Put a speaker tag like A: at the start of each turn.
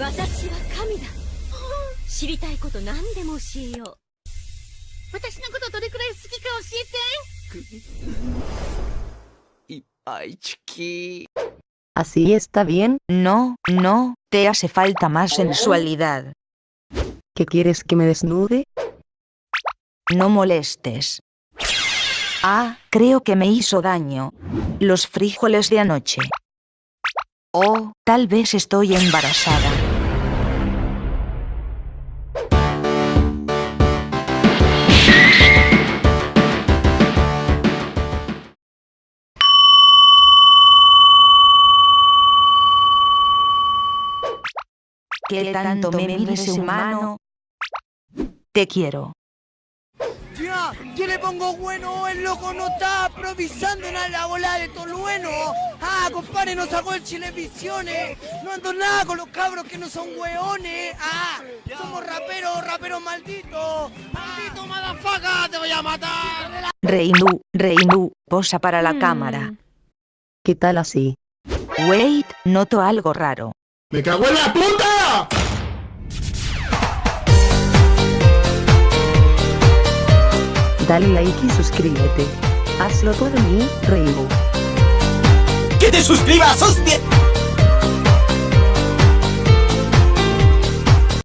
A: 私は神だ知りたいこと何でも教えよう私のことどれくらい好きか教えて
B: Y, ay, chiqui.
C: ¿Así está bien?
D: No, no, te hace falta más sensualidad.
C: ¿Qué quieres que me desnude?
D: No molestes. Ah, creo que me hizo daño. Los frijoles de anoche. Oh, tal vez estoy embarazada. ¿Qué tanto me mide ese humano? Te quiero.
B: Ya, yo le pongo bueno, el loco no está improvisando en la bola de Tolueno. Ah, compadre, no sacó el Chilevisiones. No ando nada con los cabros que no son weones. Ah, somos raperos, raperos malditos. Maldito madafaga, te voy a matar.
D: Reinu, Reinu, posa para la cámara.
C: ¿Qué tal así?
D: Wait, noto algo raro.
E: ¡Me cago en la puta!
C: Dale like y suscríbete. Hazlo por mí, Reibo.
B: ¡Que te suscribas, hostia!